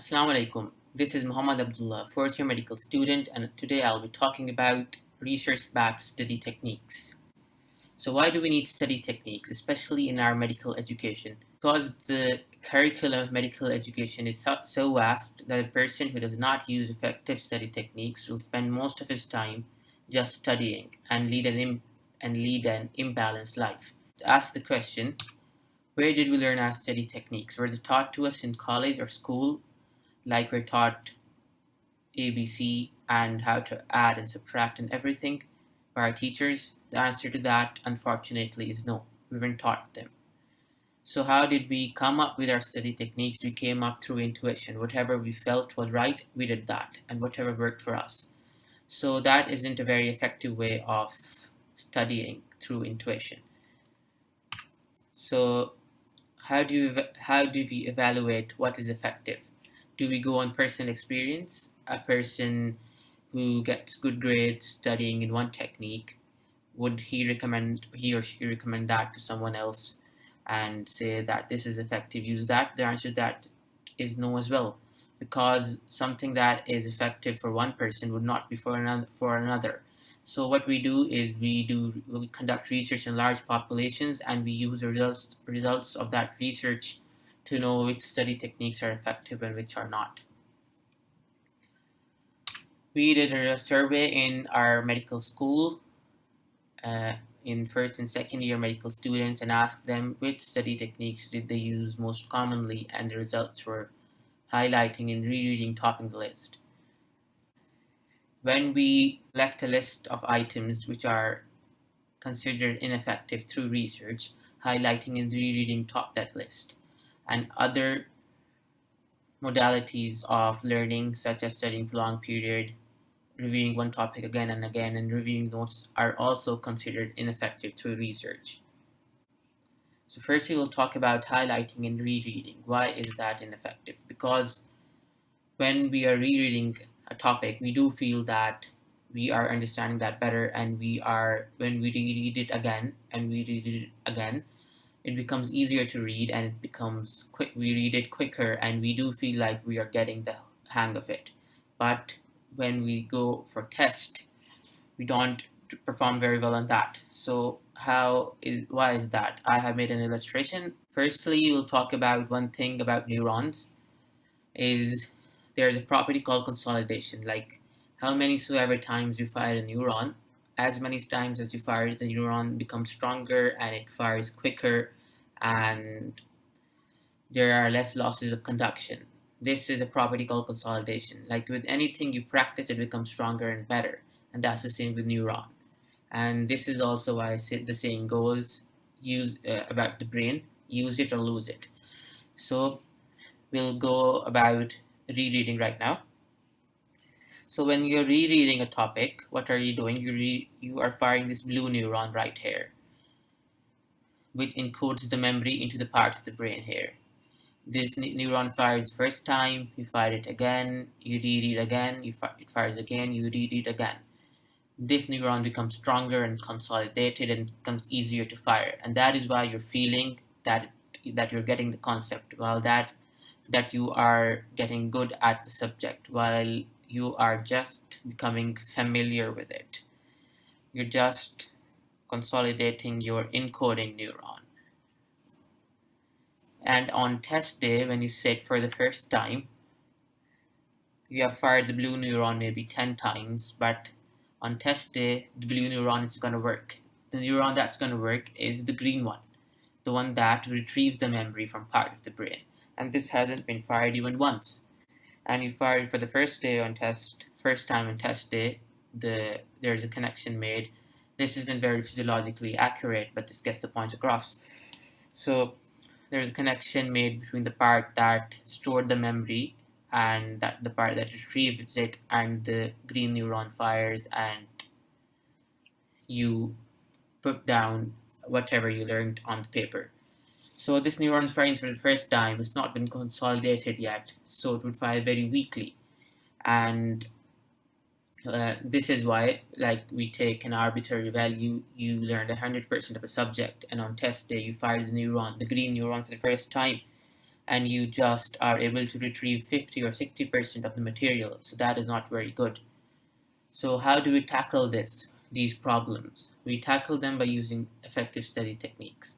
Assalamu alaikum. This is Muhammad Abdullah, fourth year medical student, and today I'll be talking about research-backed study techniques. So why do we need study techniques, especially in our medical education? Because the curriculum of medical education is so, so vast that a person who does not use effective study techniques will spend most of his time just studying and lead an, and lead an imbalanced life. To ask the question, where did we learn our study techniques? Were they taught to us in college or school like we're taught ABC and how to add and subtract and everything by our teachers? The answer to that, unfortunately, is no. We weren't taught them. So how did we come up with our study techniques? We came up through intuition. Whatever we felt was right, we did that, and whatever worked for us. So that isn't a very effective way of studying through intuition. So how do you how do we evaluate what is effective? Do we go on personal experience? A person who gets good grades studying in one technique, would he recommend, he or she recommend that to someone else and say that this is effective, use that? The answer to that is no as well, because something that is effective for one person would not be for another. For another. So what we do is we do we conduct research in large populations and we use the results results of that research to know which study techniques are effective and which are not. We did a survey in our medical school uh, in first and second year medical students and asked them which study techniques did they use most commonly and the results were highlighting and rereading topping the list. When we select a list of items which are considered ineffective through research, highlighting and rereading top that list and other modalities of learning such as studying for long period, reviewing one topic again and again, and reviewing notes are also considered ineffective through research. So first we will talk about highlighting and rereading. Why is that ineffective? Because when we are rereading a topic, we do feel that we are understanding that better and we are, when we reread it again and we read it again, it becomes easier to read and it becomes quick we read it quicker and we do feel like we are getting the hang of it. But when we go for test we don't perform very well on that. So how is why is that? I have made an illustration. Firstly we'll talk about one thing about neurons is there's a property called consolidation. Like how many so ever times you fire a neuron as many times as you fire the neuron becomes stronger and it fires quicker and there are less losses of conduction. This is a property called consolidation. Like with anything you practice, it becomes stronger and better. And that's the same with neuron. And this is also why the saying goes use uh, about the brain, use it or lose it. So we'll go about rereading right now. So when you're rereading a topic, what are you doing? You, you are firing this blue neuron right here, which encodes the memory into the part of the brain here. This neuron fires the first time, you fire it again, you reread again, you fi it fires again, you reread again. This neuron becomes stronger and consolidated and becomes easier to fire. And that is why you're feeling that that you're getting the concept, while that that you are getting good at the subject, while you are just becoming familiar with it. You're just consolidating your encoding neuron. And on test day, when you sit for the first time, you have fired the blue neuron maybe 10 times, but on test day, the blue neuron is going to work. The neuron that's going to work is the green one, the one that retrieves the memory from part of the brain. And this hasn't been fired even once and you fire it for the first day on test, first time on test day, the there's a connection made. This isn't very physiologically accurate, but this gets the point across. So there's a connection made between the part that stored the memory and that the part that retrieves it and the green neuron fires and you put down whatever you learned on the paper. So this neuron firing for the first time. It's not been consolidated yet, so it would fire very weakly. And uh, this is why, like, we take an arbitrary value, you learned 100% of a subject, and on test day, you fire the neuron, the green neuron for the first time. and you just are able to retrieve 50 or 60% of the material. So that is not very good. So how do we tackle this, these problems? We tackle them by using effective study techniques.